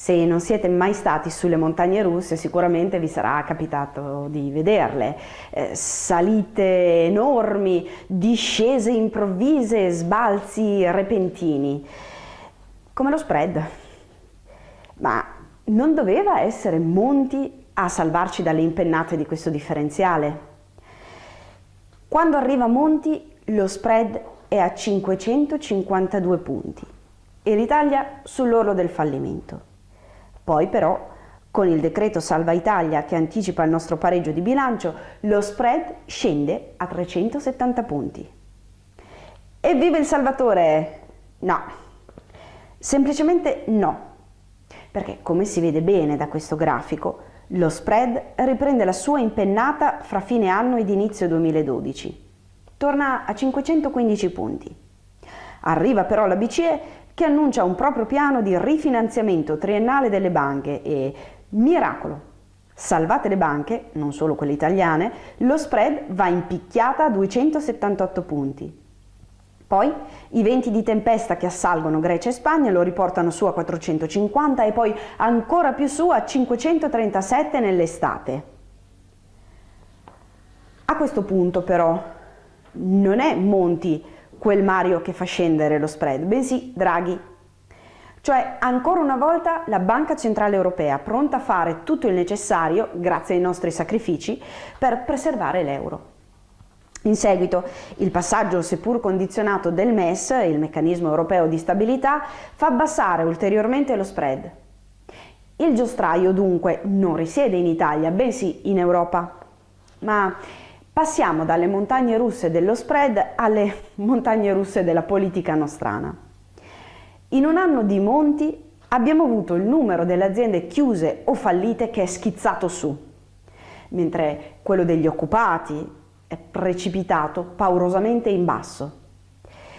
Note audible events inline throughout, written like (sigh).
Se non siete mai stati sulle montagne russe sicuramente vi sarà capitato di vederle. Eh, salite enormi, discese improvvise, sbalzi repentini. Come lo spread. Ma non doveva essere Monti a salvarci dalle impennate di questo differenziale? Quando arriva Monti lo spread è a 552 punti e l'Italia sull'orlo del fallimento. Poi però, con il decreto Salva Italia che anticipa il nostro pareggio di bilancio, lo spread scende a 370 punti. Evviva il Salvatore! No, semplicemente no, perché come si vede bene da questo grafico, lo spread riprende la sua impennata fra fine anno ed inizio 2012. Torna a 515 punti. Arriva però la BCE che annuncia un proprio piano di rifinanziamento triennale delle banche e, miracolo, salvate le banche, non solo quelle italiane, lo spread va in picchiata a 278 punti. Poi i venti di tempesta che assalgono Grecia e Spagna lo riportano su a 450 e poi ancora più su a 537 nell'estate. A questo punto però non è Monti quel Mario che fa scendere lo spread, bensì Draghi. Cioè, ancora una volta, la Banca Centrale Europea pronta a fare tutto il necessario, grazie ai nostri sacrifici, per preservare l'euro. In seguito, il passaggio, seppur condizionato del MES, il meccanismo europeo di stabilità, fa abbassare ulteriormente lo spread. Il giostraio dunque non risiede in Italia, bensì in Europa. Ma Passiamo dalle montagne russe dello spread alle (laughs) montagne russe della politica nostrana. In un anno di Monti abbiamo avuto il numero delle aziende chiuse o fallite che è schizzato su, mentre quello degli occupati è precipitato paurosamente in basso.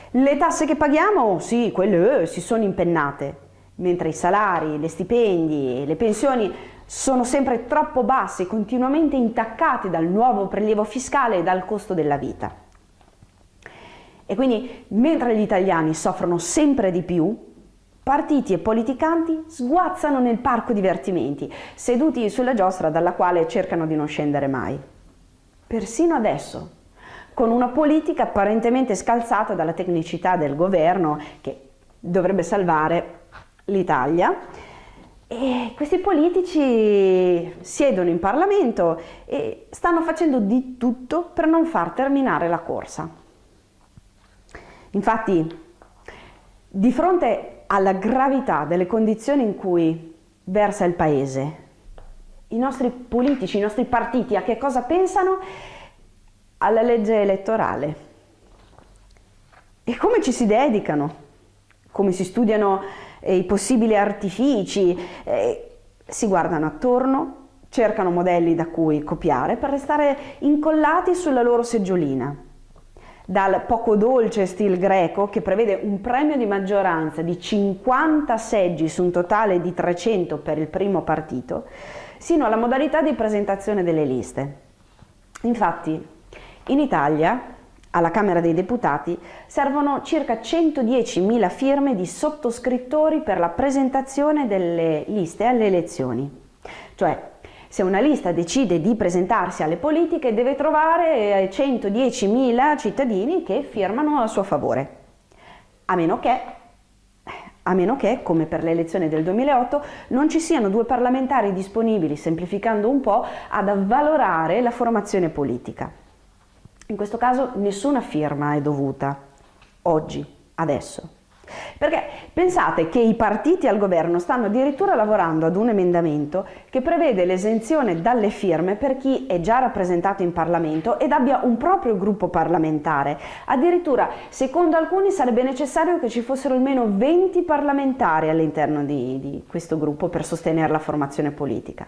Le tasse che paghiamo, sì, quelle eh, si sono impennate, mentre i salari, le stipendi e le pensioni sono sempre troppo bassi, continuamente intaccati dal nuovo prelievo fiscale e dal costo della vita. E quindi, mentre gli italiani soffrono sempre di più, partiti e politicanti sguazzano nel parco divertimenti, seduti sulla giostra dalla quale cercano di non scendere mai. Persino adesso, con una politica apparentemente scalzata dalla tecnicità del governo che dovrebbe salvare l'Italia, e questi politici siedono in Parlamento e stanno facendo di tutto per non far terminare la corsa. Infatti, di fronte alla gravità delle condizioni in cui versa il Paese, i nostri politici, i nostri partiti a che cosa pensano? Alla legge elettorale. E come ci si dedicano? Come si studiano eh, i possibili artifici, eh, si guardano attorno, cercano modelli da cui copiare per restare incollati sulla loro seggiolina. Dal poco dolce stil greco, che prevede un premio di maggioranza di 50 seggi su un totale di 300 per il primo partito, sino alla modalità di presentazione delle liste. Infatti, in Italia alla Camera dei Deputati servono circa 110.000 firme di sottoscrittori per la presentazione delle liste alle elezioni. Cioè, se una lista decide di presentarsi alle politiche deve trovare 110.000 cittadini che firmano a suo favore. A meno che, a meno che, come per le elezioni del 2008, non ci siano due parlamentari disponibili, semplificando un po', ad avvalorare la formazione politica. In questo caso nessuna firma è dovuta, oggi, adesso. Perché pensate che i partiti al governo stanno addirittura lavorando ad un emendamento che prevede l'esenzione dalle firme per chi è già rappresentato in Parlamento ed abbia un proprio gruppo parlamentare. Addirittura, secondo alcuni, sarebbe necessario che ci fossero almeno 20 parlamentari all'interno di, di questo gruppo per sostenere la formazione politica.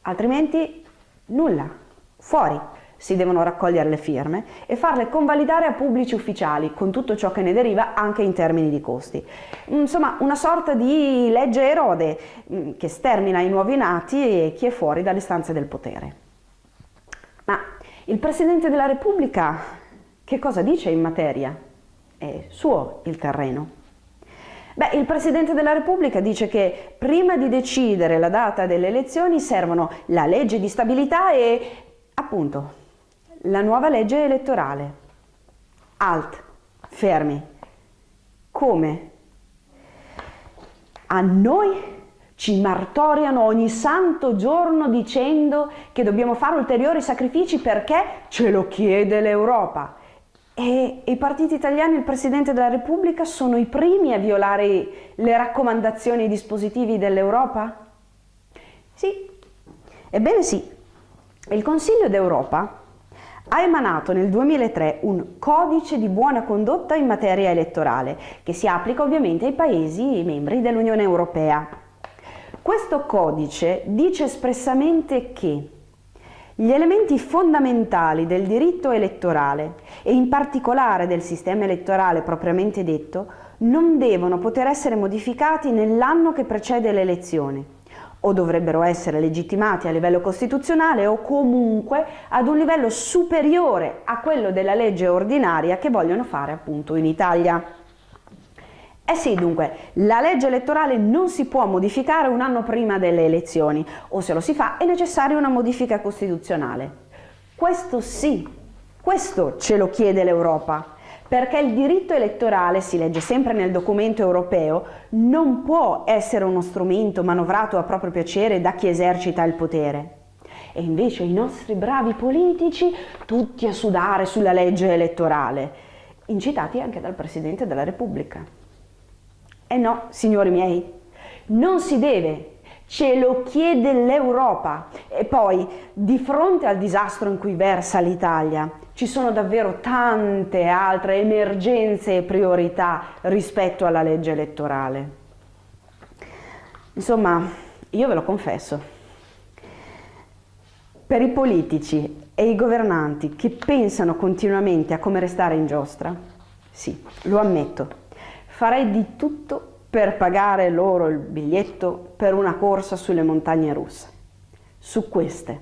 Altrimenti, nulla, fuori si devono raccogliere le firme e farle convalidare a pubblici ufficiali con tutto ciò che ne deriva anche in termini di costi. Insomma una sorta di legge erode mm, che stermina i nuovi nati e chi è fuori dalle stanze del potere. Ma il Presidente della Repubblica che cosa dice in materia? È suo il terreno. Beh, il Presidente della Repubblica dice che prima di decidere la data delle elezioni servono la legge di stabilità e, appunto, la nuova legge elettorale. Alt, fermi. Come? A noi ci martoriano ogni santo giorno dicendo che dobbiamo fare ulteriori sacrifici perché ce lo chiede l'Europa. E i partiti italiani e il Presidente della Repubblica sono i primi a violare le raccomandazioni e i dispositivi dell'Europa? Sì, ebbene sì. Il Consiglio d'Europa ha emanato nel 2003 un codice di buona condotta in materia elettorale che si applica ovviamente ai Paesi membri dell'Unione Europea. Questo codice dice espressamente che gli elementi fondamentali del diritto elettorale e in particolare del sistema elettorale propriamente detto non devono poter essere modificati nell'anno che precede le elezioni o dovrebbero essere legittimati a livello costituzionale o comunque ad un livello superiore a quello della legge ordinaria che vogliono fare appunto in Italia. Eh sì, dunque, la legge elettorale non si può modificare un anno prima delle elezioni, o se lo si fa è necessaria una modifica costituzionale. Questo sì, questo ce lo chiede l'Europa, perché il diritto elettorale, si legge sempre nel documento europeo, non può essere uno strumento manovrato a proprio piacere da chi esercita il potere. E invece i nostri bravi politici, tutti a sudare sulla legge elettorale, incitati anche dal Presidente della Repubblica. Eh no, signori miei, non si deve, ce lo chiede l'Europa. E poi, di fronte al disastro in cui versa l'Italia, ci sono davvero tante altre emergenze e priorità rispetto alla legge elettorale. Insomma, io ve lo confesso, per i politici e i governanti che pensano continuamente a come restare in giostra, sì, lo ammetto, farei di tutto per pagare loro il biglietto per una corsa sulle montagne russe. Su queste